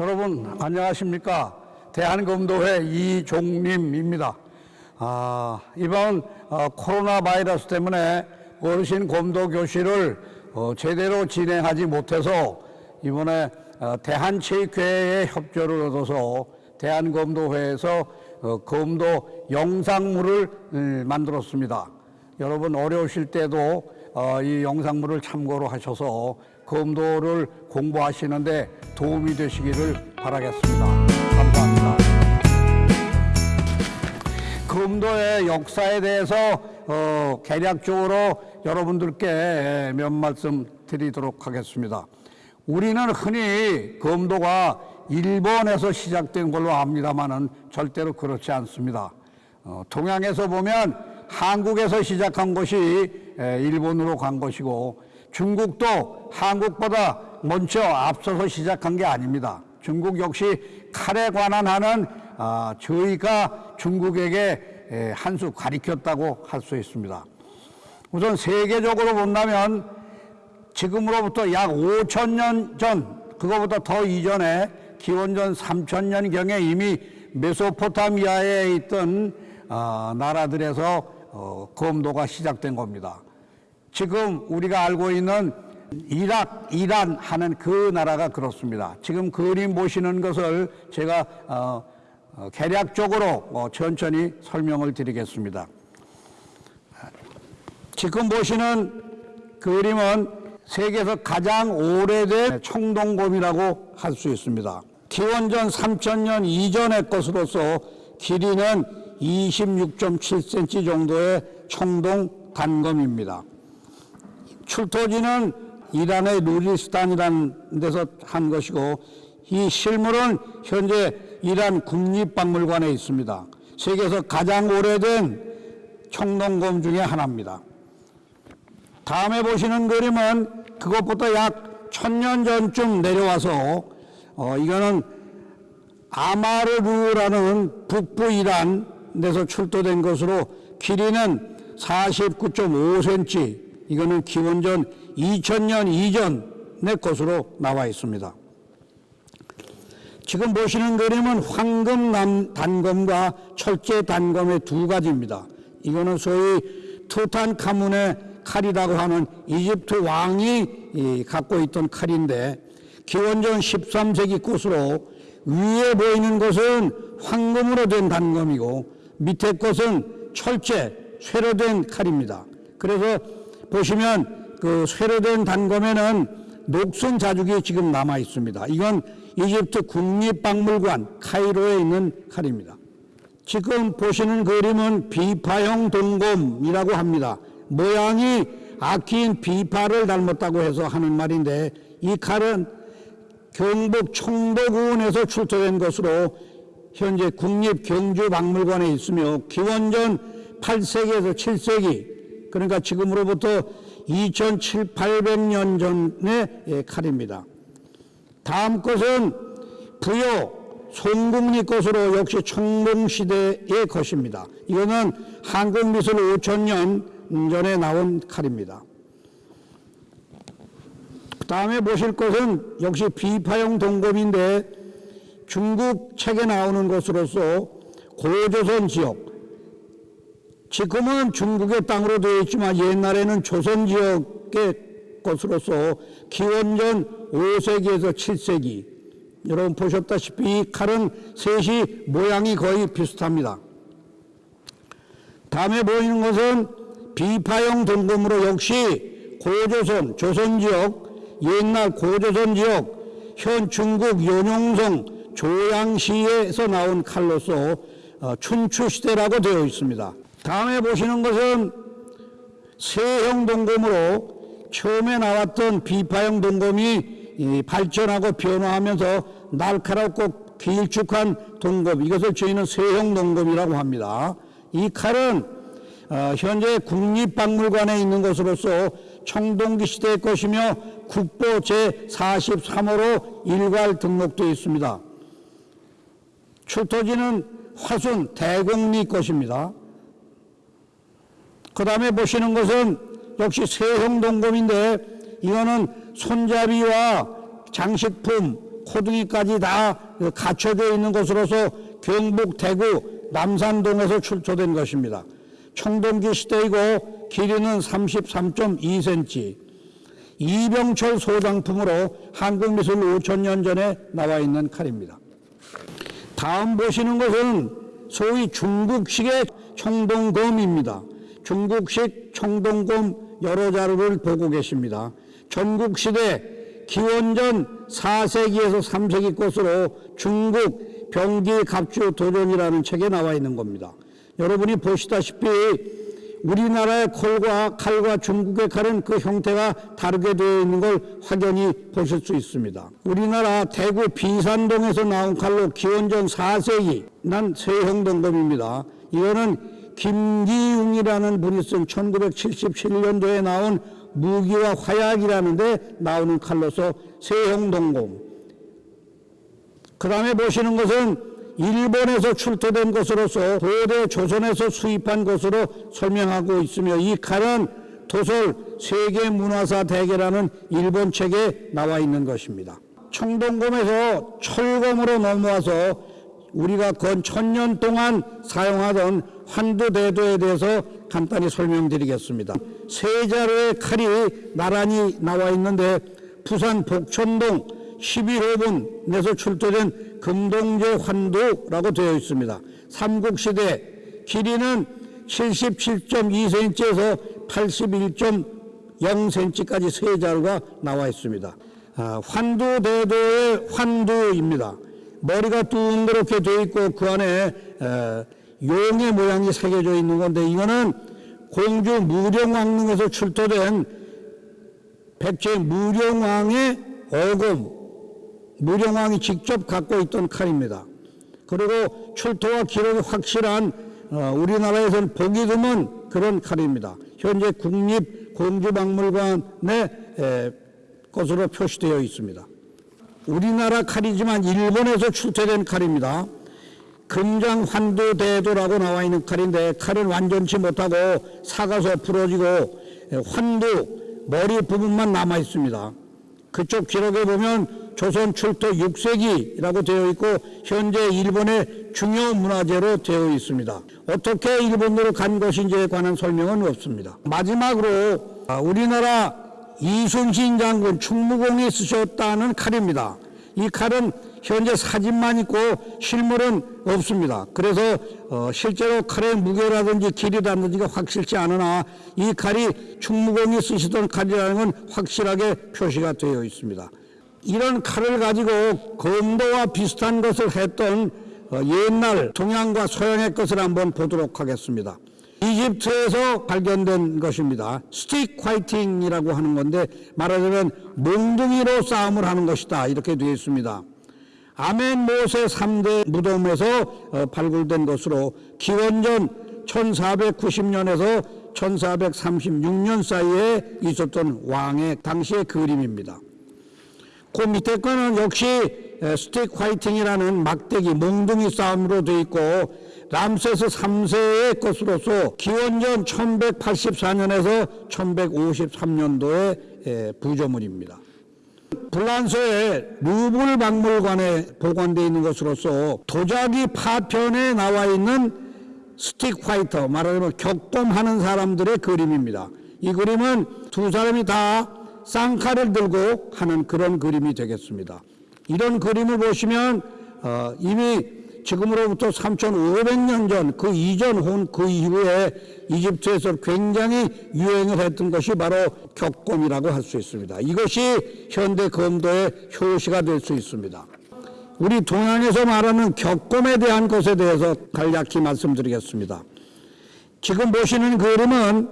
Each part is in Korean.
여러분 안녕하십니까 대한검도회 이종림입니다. 아, 이번 어, 코로나 바이러스 때문에 어르신 검도 교실을 어, 제대로 진행하지 못해서 이번에 어, 대한체육회의 협조를 얻어서 대한검도회에서 어, 검도 영상물을 음, 만들었습니다. 여러분 어려우실 때도 어, 이 영상물을 참고로 하셔서 검도를 공부하시는데 도움이 되시기를 바라겠습니다. 감사합니다. 검도의 역사에 대해서 어, 개략적으로 여러분들께 몇 말씀 드리도록 하겠습니다. 우리는 흔히 검도가 일본에서 시작된 걸로 압니다만은 절대로 그렇지 않습니다. 어, 동양에서 보면 한국에서 시작한 것이 에, 일본으로 간 것이고 중국도 한국보다 먼저 앞서서 시작한 게 아닙니다. 중국 역시 칼에 관한 하는 아, 저희가 중국에게 에, 한수 가리켰다고 할 수 있습니다. 우선 세계적으로 본다면 지금으로부터 약 5천 년 전, 그거보다 더 이전에 기원전 3천 년경에 이미 메소포타미아에 있던 어, 나라들에서 어, 검도가 시작된 겁니다. 지금 우리가 알고 있는 이락, 이란 하는 그 나라가 그렇습니다. 지금 그림 보시는 것을 제가 어, 어, 개략적으로 어, 천천히 설명을 드리겠습니다. 지금 보시는 그림은 세계에서 가장 오래된 청동곰이라고 할 수 있습니다. 기원전 3천년 이전의 것으로서 길이는 26.7cm 정도의 청동 단검입니다. 출토지는 이란의 누리스탄이라는 데서 한 것이고 이 실물은 현재 이란 국립박물관에 있습니다. 세계에서 가장 오래된 청동검 중에 하나입니다. 다음에 보시는 그림은 그것부터 약 천년 전쯤 내려와서 어, 이거는 아마르르라는 북부 이란에서 출토된 것으로 길이는 49.5cm 이거는 기원전 2000년 이전의 것으로 나와 있습니다. 지금 보시는 그림은 황금 단검과 철제 단검의 두 가지입니다. 이거는 소위 투탄카문의 칼이라고 하는 이집트 왕이 갖고 있던 칼인데 기원전 13세기 것으로 위에 보이는 것은 황금으로 된 단검이고 밑에 것은 철제, 쇠로 된 칼입니다. 그래서 보시면 그 쇠로 된 단검에는 녹슨 자죽이 지금 남아 있습니다. 이건 이집트 국립박물관 카이로에 있는 칼입니다. 지금 보시는 그림은 비파형 동검이라고 합니다. 모양이 아키인 비파를 닮았다고 해서 하는 말인데 이 칼은 경북 청도군에서 출토된 것으로 현재 국립경주박물관에 있으며 기원전 8세기에서 7세기 그러니까 지금으로부터 2,700, 800년 전의 칼입니다. 다음 것은 부여 송국리 것으로 역시 청동시대의 것입니다. 이거는 한국 미술 5천년 전에 나온 칼입니다. 다음에 보실 것은 역시 비파형 동검인데 중국 책에 나오는 것으로서 고조선 지역 지금은 중국의 땅으로 되어 있지만 옛날에는 조선 지역의 것으로서 기원전 5세기에서 7세기 여러분 보셨다시피 이 칼은 셋이 모양이 거의 비슷합니다. 다음에 보이는 것은 비파형 동검으로 역시 고조선, 조선 지역, 옛날 고조선 지역, 현 중국 연용성 조양시에서 나온 칼로서 어, 춘추시대라고 되어 있습니다. 다음에 보시는 것은 세형 동검으로 처음에 나왔던 비파형 동검이 발전하고 변화하면서 날카롭고 길쭉한 동검 이것을 저희는 세형 동검이라고 합니다. 이 칼은 어, 현재 국립박물관에 있는 것으로서 청동기 시대의 것이며 국보 제43호로 일괄 등록되어 있습니다. 출토지는 화순 대곡리 것입니다. 그 다음에 보시는 것은 역시 세형 동검인데 이거는 손잡이와 장식품, 코둥이까지 다 갖춰져 있는 곳으로서 경북 대구 남산동에서 출토된 것입니다. 청동기 시대이고 길이는 33.2cm. 이병철 소장품으로 한국미술 5천년 전에 나와 있는 칼입니다. 다음 보시는 것은 소위 중국식의 청동검입니다. 중국식 청동검 여러 자료를 보고 계십니다. 전국시대 기원전 4세기에서 3세기 것으로 중국 병기 갑주 도전이라는 책에 나와 있는 겁니다. 여러분이 보시다시피 우리나라의 콜과 칼과 중국의 칼은 그 형태가 다르게 되어 있는 걸 확연히 보실 수 있습니다. 우리나라 대구 비산동에서 나온 칼로 기원전 4세기 난 세형동검입니다. 이거는 김기웅이라는 분이 쓴 1977년도에 나온 무기와 화약이라는데 나오는 칼로서 세형동검. 그 다음에 보시는 것은 일본에서 출토된 것으로서 고대 조선에서 수입한 것으로 설명하고 있으며 이 칼은 도솔 세계문화사 대계라는 일본 책에 나와 있는 것입니다. 청동검에서 철검으로 넘어와서 우리가 건 천년 동안 사용하던 환두대도에 대해서 간단히 설명드리겠습니다. 세 자루의 칼이 나란히 나와 있는데 부산 복천동 11호분에서 출토된 금동제 환두라고 되어 있습니다. 삼국시대 길이는 77.2cm에서 81.0cm까지 세 자루가 나와 있습니다. 아, 환두대도의 환두입니다. 머리가 둥그렇게 되어 있고 그 안에 에, 용의 모양이 새겨져 있는 건데 이거는 공주 무령왕릉에서 출토된 백제 무령왕의 어금 무령왕이 직접 갖고 있던 칼입니다. 그리고 출토와 기록이 확실한 어, 우리나라에서는 보기 드문 그런 칼입니다. 현재 국립공주박물관의 에, 것으로 표시되어 있습니다. 우리나라 칼이지만 일본에서 출토된 칼입니다. 금장 환두대도라고 나와 있는 칼인데 칼은 완전치 못하고 사가서 부러지고 환두 머리 부분만 남아 있습니다. 그쪽 기록에 보면 조선 출토 6세기라고 되어 있고 현재 일본의 중요 문화재로 되어 있습니다. 어떻게 일본으로 간 것인지에 관한 설명은 없습니다. 마지막으로 우리나라 이순신 장군 충무공이 쓰셨다는 칼입니다. 이 칼은 현재 사진만 있고 실물은 없습니다. 그래서 어, 실제로 칼의 무게라든지 길이라든지가 확실치 않으나 이 칼이 충무공이 쓰시던 칼이라는 건 확실하게 표시가 되어 있습니다. 이런 칼을 가지고 검도와 비슷한 것을 했던 어, 옛날 동양과 서양의 것을 한번 보도록 하겠습니다. 이집트에서 발견된 것입니다. 스틱 화이팅이라고 하는 건데 말하자면 몽둥이로 싸움을 하는 것이다 이렇게 되어 있습니다. 아멘 모세 3대 무덤에서 어, 발굴된 것으로 기원전 1490년에서 1436년 사이에 있었던 왕의 당시의 그림입니다. 그 밑에 거는 역시 스틱 화이팅이라는 막대기 몽둥이 싸움으로 되어 있고 람세스 3세의 것으로서 기원전 1184년에서 1153년도의 부조물입니다. 불란서의 루블 박물관에 보관되어 있는 것으로서 도자기 파편에 나와 있는 스틱 화이터 말하자면 격dom하는 사람들의 그림입니다. 이 그림은 두 사람이 다 쌍칼을 들고 하는 그런 그림이 되겠습니다. 이런 그림을 보시면 어, 이미 지금으로부터 3,500년 전 그 이전 혹은 그 이후에 이집트에서 굉장히 유행을 했던 것이 바로 격검이라고 할 수 있습니다. 이것이 현대 검도의 효시가 될 수 있습니다. 우리 동양에서 말하는 격검에 대한 것에 대해서 간략히 말씀드리겠습니다. 지금 보시는 그림은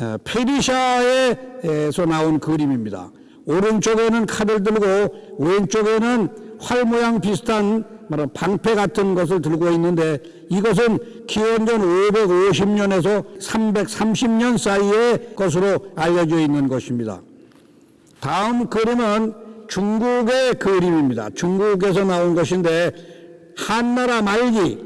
어, 페르시아에서 나온 그림입니다. 오른쪽에는 칼을 들고 왼쪽에는 활 모양 비슷한 말하 방패 같은 것을 들고 있는데 이것은 기원전 550년에서 330년 사이의 것으로 알려져 있는 것입니다. 다음 그림은 중국의 그림입니다. 중국에서 나온 것인데 한나라 말기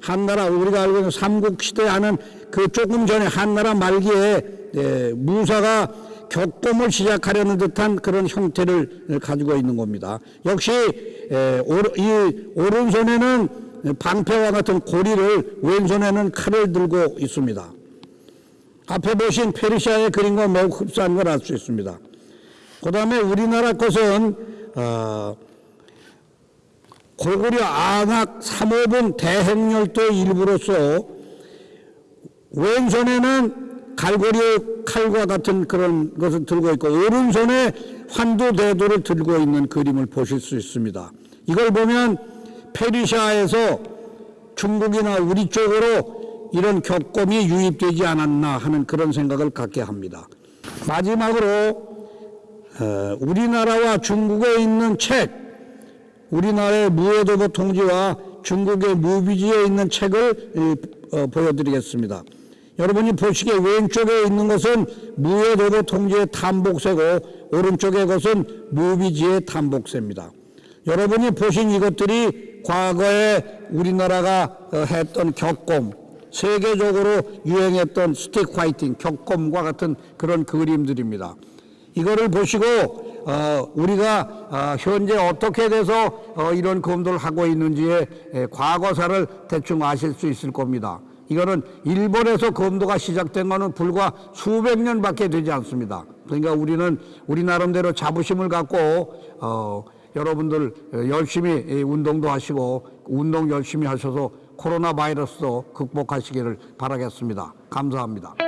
한나라 우리가 알고 있는 삼국시대 하는 그 조금 전에 한나라 말기에 예, 무사가 격곰을 시작하려는 듯한 그런 형태를 가지고 있는 겁니다. 역시 이 오른손에는 방패와 같은 고리를 왼손에는 칼을 들고 있습니다. 앞에 보신 페르시아의 그림과 매우 흡사한 걸 알 수 있습니다. 그 다음에 우리나라 것은 어, 고구려 안악 3호분 대행열도의 일부로서 왼손에는 갈고리 칼과 같은 그런 것을 들고 있고 오른손에 환도 대도를 들고 있는 그림을 보실 수 있습니다. 이걸 보면 페르시아에서 중국이나 우리 쪽으로 이런 격검이 유입되지 않았나 하는 그런 생각을 갖게 합니다. 마지막으로 어, 우리나라와 중국에 있는 책, 우리나라의 무해도보 통지와 중국의 무비지에 있는 책을 이, 어, 보여드리겠습니다. 여러분이 보시기에 왼쪽에 있는 것은 무해도보 통지의 탐복세고 오른쪽의 것은 무비지의 탐복세입니다. 여러분이 보신 이것들이 과거에 우리나라가 어, 했던 격검, 세계적으로 유행했던 스틱 화이팅, 격검과 같은 그런 그림들입니다. 이거를 보시고 어, 우리가 어, 현재 어떻게 돼서 어, 이런 검도를 하고 있는지의 에, 과거사를 대충 아실 수 있을 겁니다. 이거는 일본에서 검도가 시작된 거는 불과 수백 년밖에 되지 않습니다. 그러니까 우리는 우리 나름대로 자부심을 갖고 어, 여러분들 어, 열심히 이 운동도 하시고 운동 열심히 하셔서 코로나 바이러스도 극복하시기를 바라겠습니다. 감사합니다.